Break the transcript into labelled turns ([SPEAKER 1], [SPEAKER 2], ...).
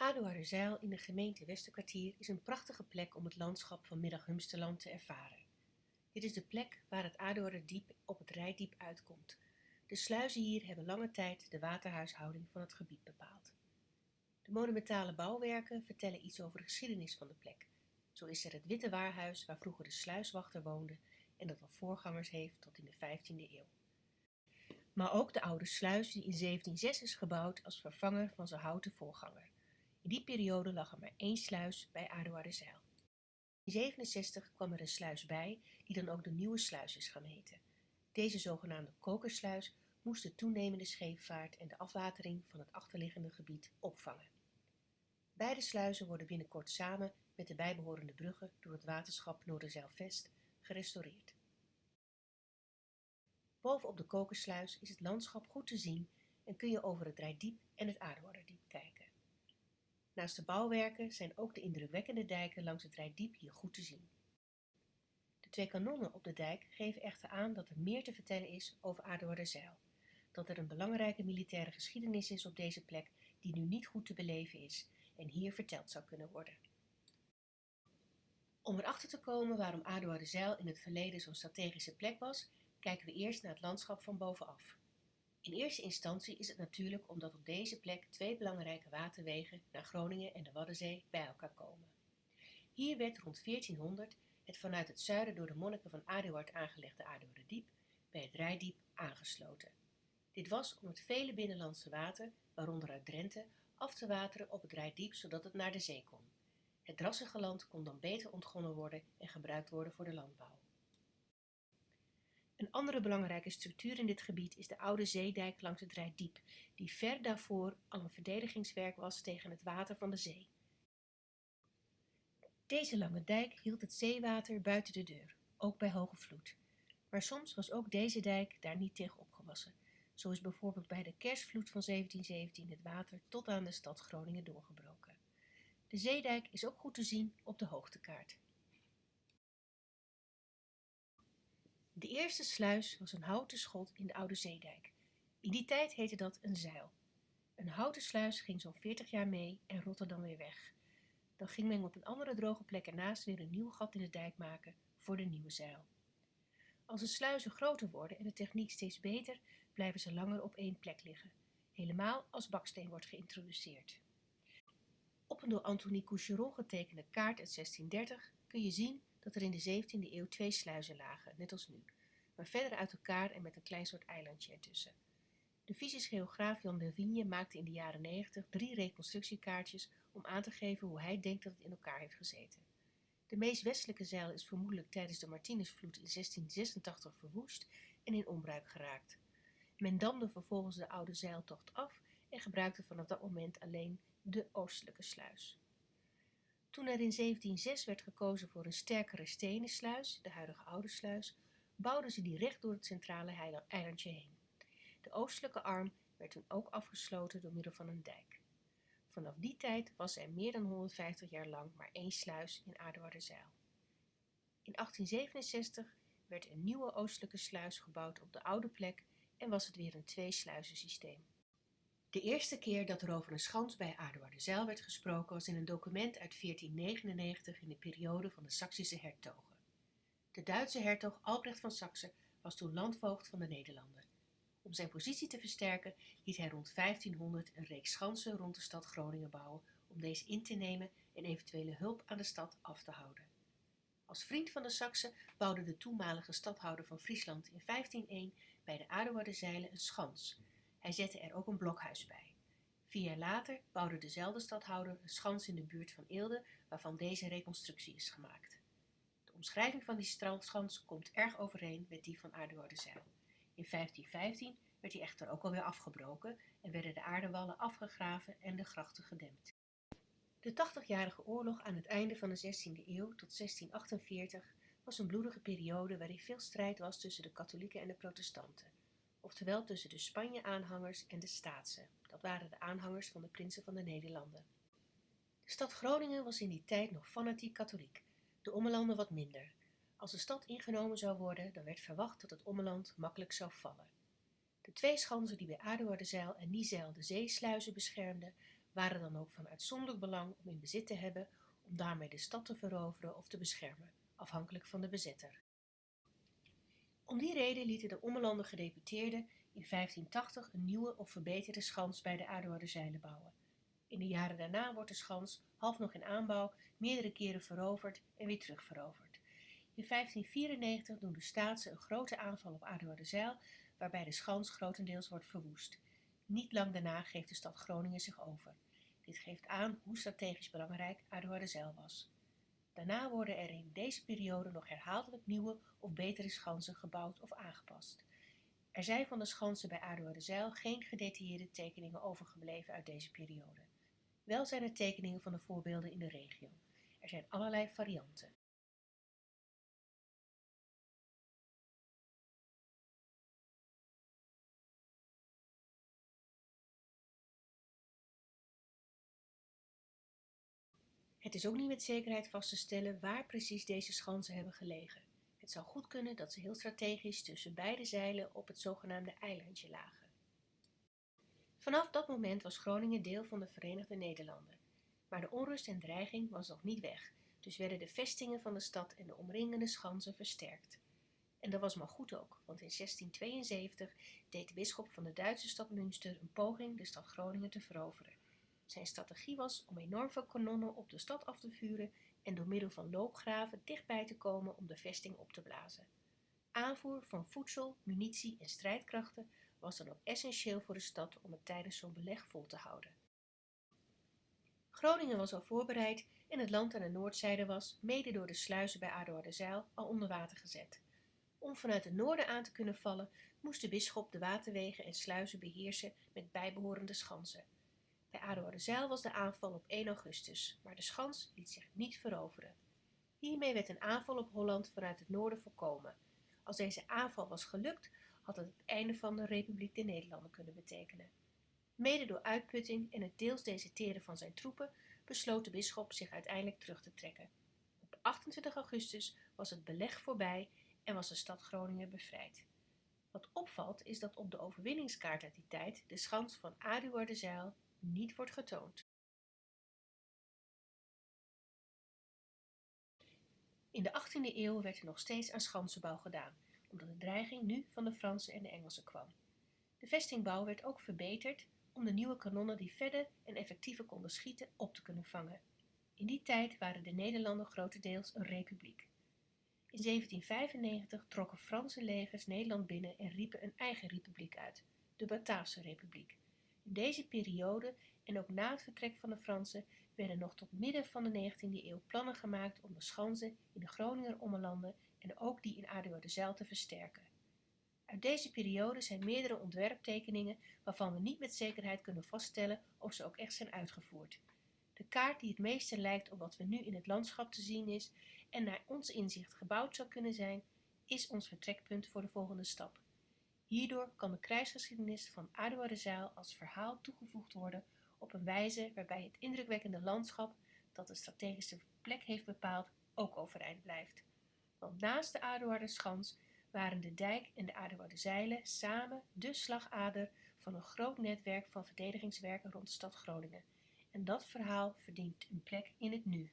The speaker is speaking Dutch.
[SPEAKER 1] Aduarderzijl in de gemeente Westerkwartier is een prachtige plek om het landschap van Middag-Humsterland te ervaren. Dit is de plek waar het Aduarderdiep op het Rijdiep uitkomt. De sluizen hier hebben lange tijd de waterhuishouding van het gebied bepaald. De monumentale bouwwerken vertellen iets over de geschiedenis van de plek. Zo is er het Witte Waarhuis waar vroeger de sluiswachter woonde en dat al voorgangers heeft tot in de 15e eeuw. Maar ook de oude sluis die in 1706 is gebouwd als vervanger van zijn houten voorganger. In die periode lag er maar één sluis bij Aduarderzijl. In 67 kwam er een sluis bij, die dan ook de nieuwe sluis is gaan heten. Deze zogenaamde kokersluis moest de toenemende scheepvaart en de afwatering van het achterliggende gebied opvangen. Beide sluizen worden binnenkort samen met de bijbehorende bruggen door het waterschap Noorderzijl-Vest gerestaureerd. Bovenop de kokersluis is het landschap goed te zien en kun je over het Rijdiep en het Aardeworderdiep kijken. Naast de bouwwerken zijn ook de indrukwekkende dijken langs het Rijdiep hier goed te zien. De twee kanonnen op de dijk geven echter aan dat er meer te vertellen is over Aardeworderzijl, dat er een belangrijke militaire geschiedenis is op deze plek die nu niet goed te beleven is en hier verteld zou kunnen worden. Om erachter te komen waarom Aardeworderzijl in het verleden zo'n strategische plek was, kijken we eerst naar het landschap van bovenaf. In eerste instantie is het natuurlijk omdat op deze plek twee belangrijke waterwegen naar Groningen en de Waddenzee bij elkaar komen. Hier werd rond 1400 het vanuit het zuiden door de monniken van Aduard aangelegde Aduarderdiep bij het Rijdiep aangesloten. Dit was om het vele binnenlandse water, waaronder uit Drenthe, af te wateren op het Rijdiep zodat het naar de zee kon. Het drassige land kon dan beter ontgonnen worden en gebruikt worden voor de landbouw. Een andere belangrijke structuur in dit gebied is de oude zeedijk langs het Rijdiep, die ver daarvoor al een verdedigingswerk was tegen het water van de zee. Deze lange dijk hield het zeewater buiten de deur, ook bij hoge vloed. Maar soms was ook deze dijk daar niet tegen opgewassen. Zo is bijvoorbeeld bij de kerstvloed van 1717 het water tot aan de stad Groningen doorgebroken. De zeedijk is ook goed te zien op de hoogtekaart. De eerste sluis was een houten schot in de oude zeedijk. In die tijd heette dat een zeil. Een houten sluis ging zo'n 40 jaar mee en rotte dan weer weg. Dan ging men op een andere droge plek ernaast weer een nieuw gat in de dijk maken voor de nieuwe zeil. Als de sluizen groter worden en de techniek steeds beter, blijven ze langer op één plek liggen, helemaal als baksteen wordt geïntroduceerd. Op een door Antonie Coucheron getekende kaart uit 1630 kun je zien dat er in de 17e eeuw twee sluizen lagen, net als nu, maar verder uit elkaar en met een klein soort eilandje ertussen. De fysisch geograaf Jan de Vigne maakte in de jaren 90 drie reconstructiekaartjes om aan te geven hoe hij denkt dat het in elkaar heeft gezeten. De meest westelijke zeil is vermoedelijk tijdens de Martinusvloed in 1686 verwoest en in onbruik geraakt. Men damde vervolgens de oude zeiltocht af en gebruikte vanaf dat moment alleen de oostelijke sluis. Toen er in 1706 werd gekozen voor een sterkere stenen sluis, de huidige oude sluis, bouwden ze die recht door het centrale eilandje heen. De oostelijke arm werd toen ook afgesloten door middel van een dijk. Vanaf die tijd was er meer dan 150 jaar lang maar één sluis in Aardewarderzijl. In 1867 werd een nieuwe oostelijke sluis gebouwd op de oude plek en was het weer een twee-sluizensysteem. De eerste keer dat er over een schans bij Aardewarderzijl werd gesproken was in een document uit 1499 in de periode van de Saksische hertogen. De Duitse hertog Albrecht van Saksen was toen landvoogd van de Nederlanden. Om zijn positie te versterken liet hij rond 1500 een reeks schansen rond de stad Groningen bouwen om deze in te nemen en eventuele hulp aan de stad af te houden. Als vriend van de Saksen bouwde de toenmalige stadhouder van Friesland in 1501 bij de Aardewarderzijlen een schans, hij zette er ook een blokhuis bij. Vier jaar later bouwde dezelfde stadhouder een schans in de buurt van Eelde, waarvan deze reconstructie is gemaakt. De omschrijving van die strandschans komt erg overeen met die van Aardewoudezijl. In 1515 werd die echter ook alweer afgebroken en werden de aardewallen afgegraven en de grachten gedempt. De tachtigjarige oorlog aan het einde van de 16e eeuw tot 1648 was een bloedige periode waarin veel strijd was tussen de katholieken en de protestanten oftewel tussen de Spanje-aanhangers en de Staatsen. Dat waren de aanhangers van de prinsen van de Nederlanden. De stad Groningen was in die tijd nog fanatiek katholiek, de Ommelanden wat minder. Als de stad ingenomen zou worden, dan werd verwacht dat het Ommeland makkelijk zou vallen. De twee schansen die bij Aardewaardezeil en Niezeil de zeesluizen beschermden, waren dan ook van uitzonderlijk belang om in bezit te hebben om daarmee de stad te veroveren of te beschermen, afhankelijk van de bezetter. Om die reden lieten de Ommelanden gedeputeerden in 1580 een nieuwe of verbeterde schans bij de Zeilen bouwen. In de jaren daarna wordt de schans, half nog in aanbouw, meerdere keren veroverd en weer terugveroverd. In 1594 doen de Staatsen een grote aanval op Zeil, waarbij de schans grotendeels wordt verwoest. Niet lang daarna geeft de stad Groningen zich over. Dit geeft aan hoe strategisch belangrijk Zeil was. Daarna worden er in deze periode nog herhaaldelijk nieuwe of betere schansen gebouwd of aangepast. Er zijn van de schansen bij Zeil geen gedetailleerde tekeningen overgebleven uit deze periode. Wel zijn er tekeningen van de voorbeelden in de regio. Er zijn allerlei varianten. Het is ook niet met zekerheid vast te stellen waar precies deze schansen hebben gelegen. Het zou goed kunnen dat ze heel strategisch tussen beide zeilen op het zogenaamde eilandje lagen. Vanaf dat moment was Groningen deel van de Verenigde Nederlanden. Maar de onrust en dreiging was nog niet weg, dus werden de vestingen van de stad en de omringende schansen versterkt. En dat was maar goed ook, want in 1672 deed de bisschop van de Duitse stad Münster een poging de stad Groningen te veroveren. Zijn strategie was om enorm veel kanonnen op de stad af te vuren en door middel van loopgraven dichtbij te komen om de vesting op te blazen. Aanvoer van voedsel, munitie en strijdkrachten was dan ook essentieel voor de stad om het tijdens zo'n beleg vol te houden. Groningen was al voorbereid en het land aan de noordzijde was, mede door de sluizen bij Zeil, al onder water gezet. Om vanuit het noorden aan te kunnen vallen, moest de bisschop de waterwegen en sluizen beheersen met bijbehorende schansen. Bij Zeil was de aanval op 1 augustus, maar de schans liet zich niet veroveren. Hiermee werd een aanval op Holland vanuit het noorden voorkomen. Als deze aanval was gelukt, had het het einde van de Republiek der Nederlanden kunnen betekenen. Mede door uitputting en het deels deserteren van zijn troepen besloot de bisschop zich uiteindelijk terug te trekken. Op 28 augustus was het beleg voorbij en was de stad Groningen bevrijd. Wat opvalt is dat op de overwinningskaart uit die tijd de schans van Zeil niet wordt getoond. In de 18e eeuw werd er nog steeds aan schansenbouw gedaan, omdat de dreiging nu van de Fransen en de Engelsen kwam. De vestingbouw werd ook verbeterd om de nieuwe kanonnen die verder en effectiever konden schieten op te kunnen vangen. In die tijd waren de Nederlanden grotendeels een republiek. In 1795 trokken Franse legers Nederland binnen en riepen een eigen republiek uit, de Bataafse Republiek. In deze periode en ook na het vertrek van de Fransen werden nog tot midden van de 19e eeuw plannen gemaakt om de schansen in de Groninger Ommelanden en ook die in Zeil te versterken. Uit deze periode zijn meerdere ontwerptekeningen waarvan we niet met zekerheid kunnen vaststellen of ze ook echt zijn uitgevoerd. De kaart die het meeste lijkt op wat we nu in het landschap te zien is en naar ons inzicht gebouwd zou kunnen zijn, is ons vertrekpunt voor de volgende stap. Hierdoor kan de krijgsgeschiedenis van Zeil als verhaal toegevoegd worden op een wijze waarbij het indrukwekkende landschap dat de strategische plek heeft bepaald ook overeind blijft. Want naast de Schans waren de dijk en de Zeilen samen de slagader van een groot netwerk van verdedigingswerken rond de stad Groningen. En dat verhaal verdient een plek in het nu.